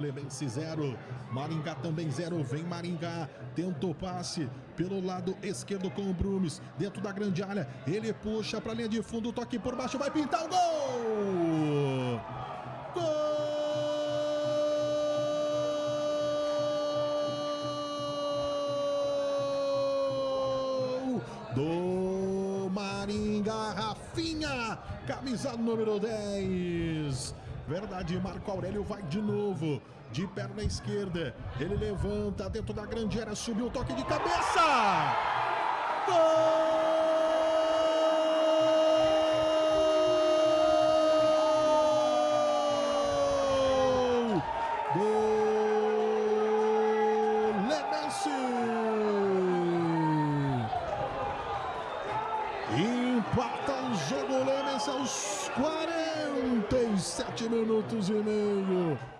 Lebense 0, Maringá também 0, vem Maringá, tentou passe pelo lado esquerdo com o Brumes, dentro da grande área, ele puxa para a linha de fundo, toque por baixo, vai pintar o gol! Gol! Do Maringá, Rafinha, camisa número 10. Verdade, Marco Aurélio vai de novo. De perna esquerda. Ele levanta dentro da grande área. Subiu o toque de cabeça. Gol! Do Lemense. Empata o jogo Lemense aos 47 minutos e meio.